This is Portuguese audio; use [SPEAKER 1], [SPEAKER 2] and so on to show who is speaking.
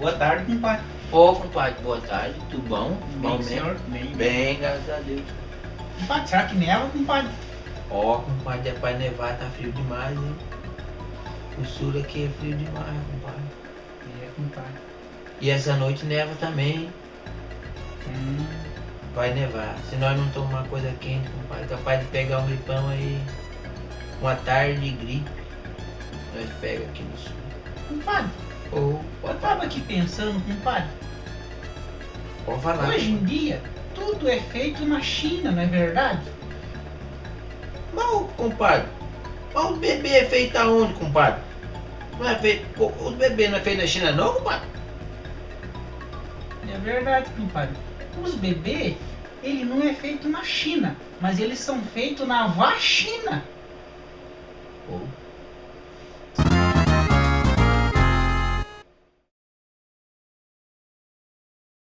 [SPEAKER 1] Boa tarde, compadre.
[SPEAKER 2] Ô, compadre, boa tarde, tudo bom?
[SPEAKER 1] Bem,
[SPEAKER 2] bom
[SPEAKER 1] senhor? Bem,
[SPEAKER 2] Bem, graças a Deus.
[SPEAKER 1] Compadre, será que neva, compadre?
[SPEAKER 2] Ó, compadre, é pra nevar, tá frio demais, hein? O sul aqui é frio demais, compadre.
[SPEAKER 1] É, compadre.
[SPEAKER 2] E essa noite neva também, hein?
[SPEAKER 1] Hum,
[SPEAKER 2] vai nevar. Se nós não tomar coisa quente, compadre, capaz de pegar um gripão aí, uma tarde de gripe. Nós pega aqui no sul.
[SPEAKER 1] compadre,
[SPEAKER 2] Ou,
[SPEAKER 1] eu tava aqui pensando, compadre.
[SPEAKER 2] pode falar.
[SPEAKER 1] Hoje em dia, tudo é feito na China, não é verdade?
[SPEAKER 2] Mas, compadre, mas o bebê é feito aonde, compadre? Não é feito. O, bebê não é feito na China não, compadre?
[SPEAKER 1] É verdade, compadre. Os bebês, ele não é feito na China, mas eles são feitos na vacina.